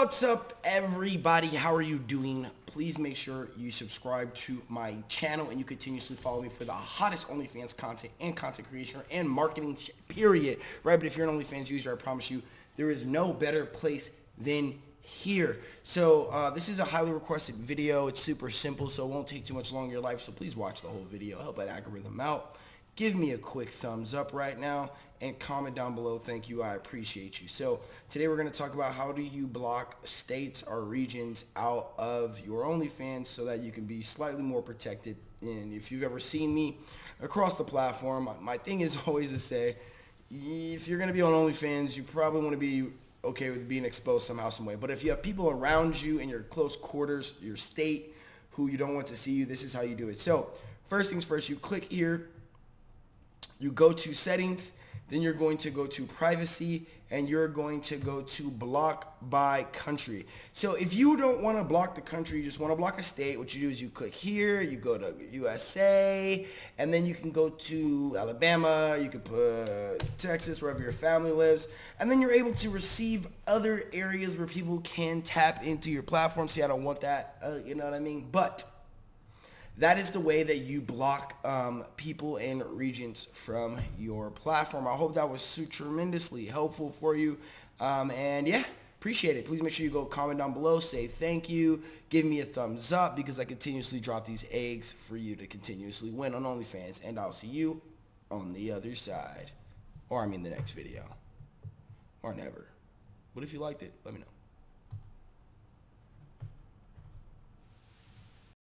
What's up everybody? How are you doing? Please make sure you subscribe to my channel and you continuously follow me for the hottest OnlyFans content and content creation and marketing period. Right, but if you're an OnlyFans user, I promise you there is no better place than here. So uh, this is a highly requested video. It's super simple, so it won't take too much longer your life. So please watch the whole video. Help that algorithm out. Give me a quick thumbs up right now and comment down below. Thank you. I appreciate you. So today we're going to talk about how do you block states or regions out of your OnlyFans so that you can be slightly more protected. And if you've ever seen me across the platform, my thing is always to say, if you're going to be on OnlyFans, you probably want to be okay with being exposed somehow, some way. But if you have people around you in your close quarters, your state, who you don't want to see you, this is how you do it. So first things first, you click here, you go to settings, then you're going to go to privacy and you're going to go to block by country. So if you don't want to block the country, you just want to block a state, what you do is you click here, you go to USA, and then you can go to Alabama, you can put Texas, wherever your family lives, and then you're able to receive other areas where people can tap into your platform. See, I don't want that, uh, you know what I mean? But that is the way that you block um, people and regions from your platform. I hope that was so tremendously helpful for you. Um, and yeah, appreciate it. Please make sure you go comment down below, say thank you, give me a thumbs up because I continuously drop these eggs for you to continuously win on OnlyFans. And I'll see you on the other side. Or I mean the next video. Or never. But if you liked it, let me know.